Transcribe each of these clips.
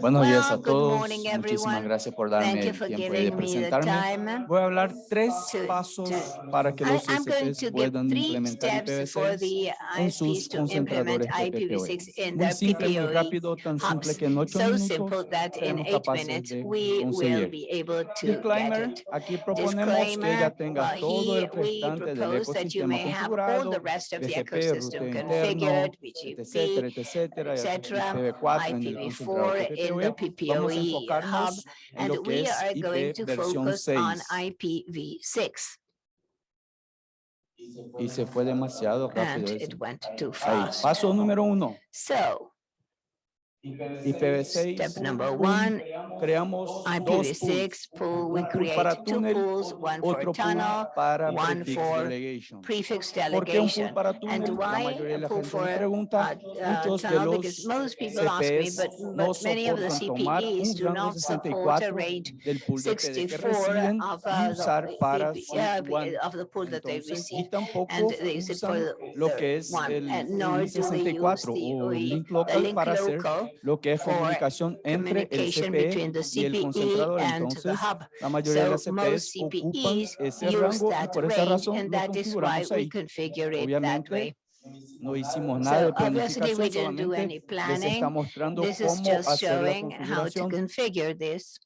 Buenos días a Well, todos. morning, Muchísimas gracias por darme el tiempo de presentarme. Voy a hablar tres to- pasos to- para que los puedan implementar steps for IPv6 the en sus concentradores PPPoE. IPv6 in Muy simple, muy rápido, tan simple que en ocho So minutos seremos capaces de conseguir. Disclaimer, aquí proponemos que ya tenga uh, todo el restante del ecosistema configurado, BGP, configured, interno, etcétera, BGP, etcétera, etcétera, IPv4 en el concentrador IPv4 in the PPPoE. Vamos a PPOE enfocarnos hub, en and lo que we es are going IP to versión focus on 6. IPv6. Y se fue demasiado And rápido. it eso. went too Ahí, fast. paso número uno, So IPv6. step number pool, one, Creamos dos pools. IPv6 pool, we Un pool para create two túnel, pools, one for Otro pool tunnel, para one prefix for delegation. prefix ¿Por qué un pool delegation. para And túnel? La why mayoría de la a pool gente me for pregunta. uh, uh, Muchos de tunnel? los Because most people ask me, CPs but, no but many of the soportan tomar CPEs un do rango not support a 64 range del pool de PD que 64 reciben of, y uh, usar the para PP su uh, WAN. of the pool that they Entonces, y receive. tampoco and they use it for usan the- lo the que es one, el, and el nor do they use 64 the o el OE, link the local link para hacer local lo que es comunicación entre el communication between the CPE y el CPE concentrador. and the Entonces, hub. la mayoría de las CPs ocupan CPEs ese use rango y that por esa razón and lo that is why configuramos we ahí. configure it that Obviamente, way. no hicimos nada de So obviously, we planificación, didn't do any solamente les planning. está mostrando This is cómo just hacer la showing how to configuración.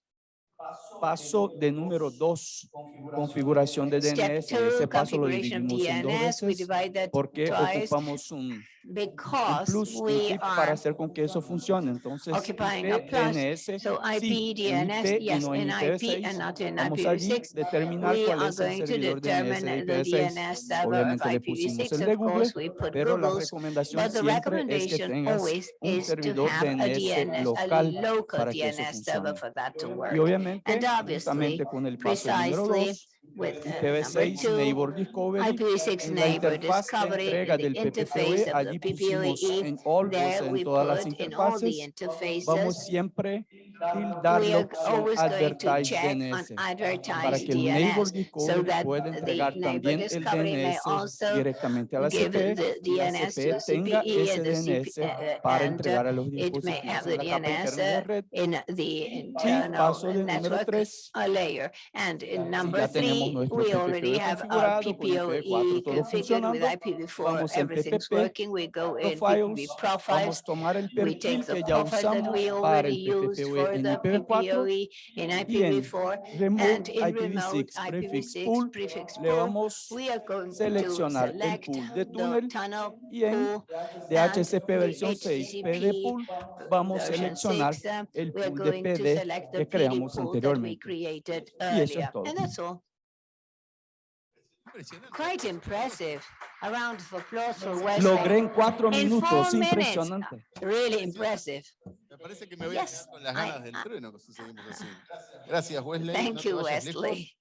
Paso de número dos, configuración de Step DNS. two, Ese paso lo dividimos en dos DNS, we veces divide that porque twice ocupamos un, un because plus, un tip para are hacer con que eso funcione. Entonces, occupying a IP, plus. DNS, So IP, DNS, IP y yes, no en in IP IPv6. and not in Vamos IPv6. determinar We cuál are es el going to servidor DNS determine de the IPv6. DNS server of Obviamente le pusimos IPv6. el de Of Google, course, we put pero la recomendación but the siempre es que recommendation tengas always un is to servidor have a DNS a local para que eso DNS server funcione. for that to Y work. Obviamente, And obviously, con el paso Precisely 2, with uh, number IPv6 two, Neighbor Discovery, IPv6 en la neighbor interfaz de discovery, entrega in the del interface allí PPOE, en there we en todas las put in all the interfaces, vamos siempre tildar we la are opción always going to Advertise check on DNS para advertised que el Neighbor DNS so Discovery that pueda the entregar neighbor también el discovery may DNS also directamente a la give CPE the y la DNS to CPE tenga CPE ese and the DNS CPE, para and, entregar a los it may dispositivos have en the la capa DNS interna de la uh, red. in the Y internal paso del número network 3, uh, layer. And in number ya tenemos three, nuestro we already PPPoE have our configurado, con PPOE IPv4 todo configured with funcionando, IPv4, vamos en everything's PPP, working. We go in PPP profiles, profiles. vamos a tomar el We perfil take the que ya profile that usamos we para already el the IPv4 PPOE in y en IPv4 Remote and in remote IPv6 prefix IPv6 pool le vamos We are going to seleccionar el select pool de the túnel tunnel y en DHCP versión the 6 PD pool vamos a seleccionar 6, uh, el pool de PD que creamos anteriormente. created Y eso es todo. Quite impressive. A round of applause for Logré en cuatro In minutos, impresionante. Really impressive. Parece que me voy a Yes, quedar con las I- ganas del I- trueno si seguimos así. Gracias, Wesley. Thank No you, vayas lejos. Wesley.